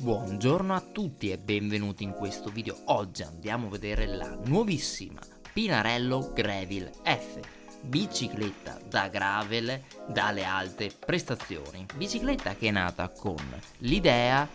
Buongiorno a tutti e benvenuti in questo video. Oggi andiamo a vedere la nuovissima Pinarello Gravel F, bicicletta da gravel dalle alte prestazioni. Bicicletta che è nata con l'idea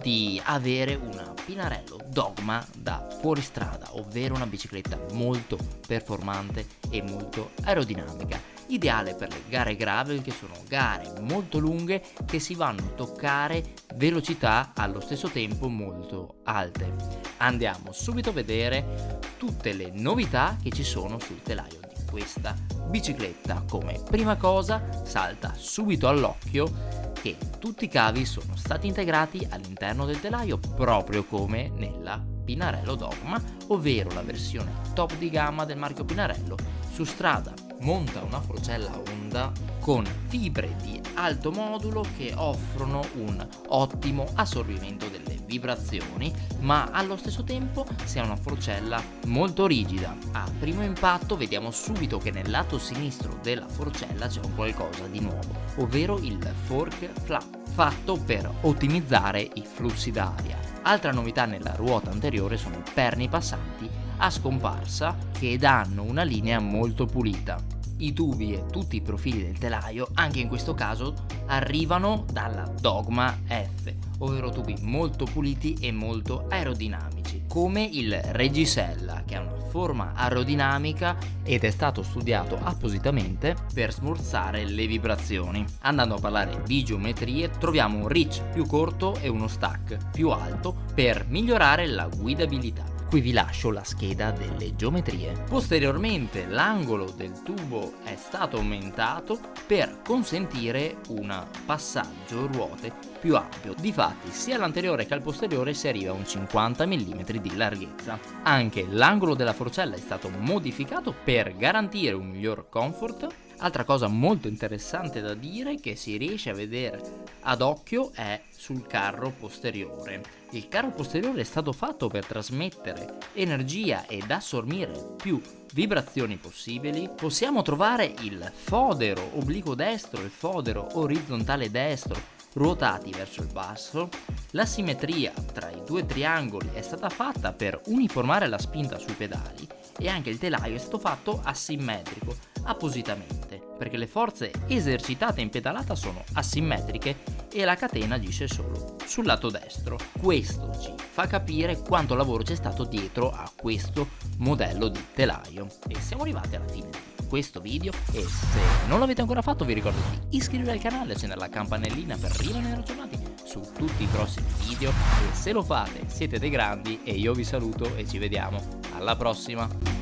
di avere una Pinarello Dogma da fuoristrada, ovvero una bicicletta molto performante e molto aerodinamica ideale per le gare gravel che sono gare molto lunghe che si vanno a toccare velocità allo stesso tempo molto alte. Andiamo subito a vedere tutte le novità che ci sono sul telaio di questa bicicletta. Come prima cosa salta subito all'occhio che tutti i cavi sono stati integrati all'interno del telaio proprio come nella Pinarello Dogma, ovvero la versione top di gamma del marchio Pinarello su strada monta una forcella Honda con fibre di alto modulo che offrono un ottimo assorbimento delle vibrazioni ma allo stesso tempo si ha una forcella molto rigida. A primo impatto vediamo subito che nel lato sinistro della forcella c'è un qualcosa di nuovo ovvero il fork flap fatto per ottimizzare i flussi d'aria. Altra novità nella ruota anteriore sono i perni passanti a scomparsa che danno una linea molto pulita i tubi e tutti i profili del telaio, anche in questo caso, arrivano dalla Dogma F, ovvero tubi molto puliti e molto aerodinamici, come il Regisella, che ha una forma aerodinamica ed è stato studiato appositamente per smorzare le vibrazioni. Andando a parlare di geometrie, troviamo un reach più corto e uno stack più alto per migliorare la guidabilità. Qui vi lascio la scheda delle geometrie. Posteriormente l'angolo del tubo è stato aumentato per consentire un passaggio ruote più ampio. Difatti sia all'anteriore che al posteriore si arriva a un 50 mm di larghezza. Anche l'angolo della forcella è stato modificato per garantire un miglior comfort Altra cosa molto interessante da dire che si riesce a vedere ad occhio è sul carro posteriore. Il carro posteriore è stato fatto per trasmettere energia ed assorbire più vibrazioni possibili. Possiamo trovare il fodero obliquo destro e il fodero orizzontale destro ruotati verso il basso. La simmetria tra i due triangoli è stata fatta per uniformare la spinta sui pedali e anche il telaio è stato fatto asimmetrico appositamente perché le forze esercitate in pedalata sono asimmetriche e la catena agisce solo sul lato destro. Questo ci fa capire quanto lavoro c'è stato dietro a questo modello di telaio. E siamo arrivati alla fine di questo video e se non l'avete ancora fatto vi ricordo di iscrivervi al canale e accendere la campanellina per rimanere aggiornati su tutti i prossimi video e se lo fate siete dei grandi e io vi saluto e ci vediamo alla prossima!